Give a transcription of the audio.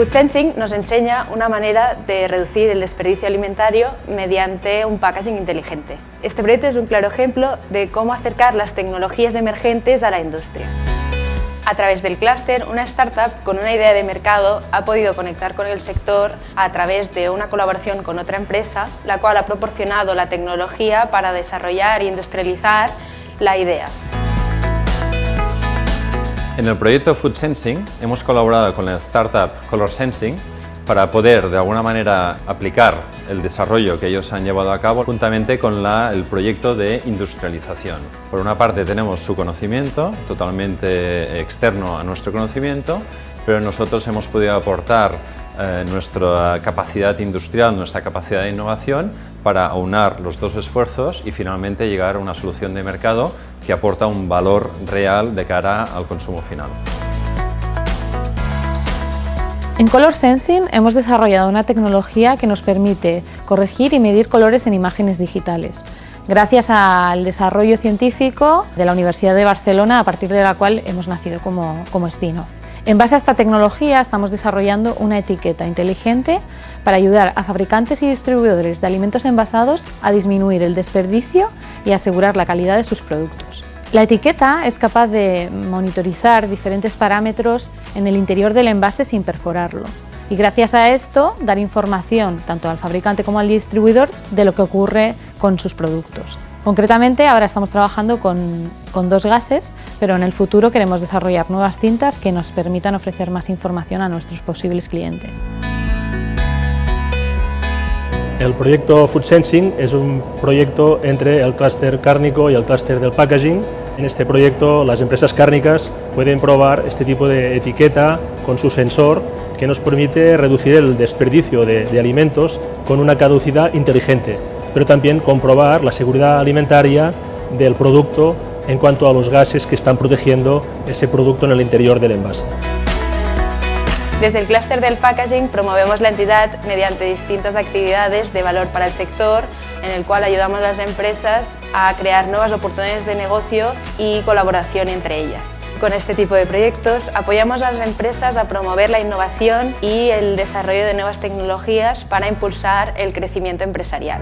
Food Sensing nos enseña una manera de reducir el desperdicio alimentario mediante un packaging inteligente. Este proyecto es un claro ejemplo de cómo acercar las tecnologías emergentes a la industria. A través del clúster, una startup con una idea de mercado ha podido conectar con el sector a través de una colaboración con otra empresa, la cual ha proporcionado la tecnología para desarrollar e industrializar la idea. En el proyecto Food Sensing hemos colaborado con la startup Color Sensing para poder de alguna manera aplicar el desarrollo que ellos han llevado a cabo juntamente con el proyecto de industrialización. Por una parte tenemos su conocimiento, totalmente externo a nuestro conocimiento, pero nosotros hemos podido aportar eh, nuestra capacidad industrial, nuestra capacidad de innovación para aunar los dos esfuerzos y finalmente llegar a una solución de mercado que aporta un valor real de cara al consumo final. En Color Sensing hemos desarrollado una tecnología que nos permite corregir y medir colores en imágenes digitales, gracias al desarrollo científico de la Universidad de Barcelona, a partir de la cual hemos nacido como, como spin-off. En base a esta tecnología estamos desarrollando una etiqueta inteligente para ayudar a fabricantes y distribuidores de alimentos envasados a disminuir el desperdicio y asegurar la calidad de sus productos. La etiqueta es capaz de monitorizar diferentes parámetros en el interior del envase sin perforarlo y gracias a esto dar información tanto al fabricante como al distribuidor de lo que ocurre con sus productos. Concretamente ahora estamos trabajando con, dos gases, pero en el futuro queremos desarrollar nuevas tintas que nos permitan ofrecer más información a nuestros posibles clientes. El proyecto Food Sensing es un proyecto entre el clúster cárnico y el clúster del packaging. En este proyecto las empresas cárnicas pueden probar este tipo de etiqueta con su sensor que nos permite reducir el desperdicio de alimentos con una caducidad inteligente pero también comprobar la seguridad alimentaria del producto en cuanto a los gases que están protegiendo ese producto en el interior del envase. Desde el clúster del packaging promovemos la entidad mediante distintas actividades de valor para el sector, en el cual ayudamos a las empresas a crear nuevas oportunidades de negocio y colaboración entre ellas. Con este tipo de proyectos apoyamos a las empresas a promover la innovación y el desarrollo de nuevas tecnologías para impulsar el crecimiento empresarial.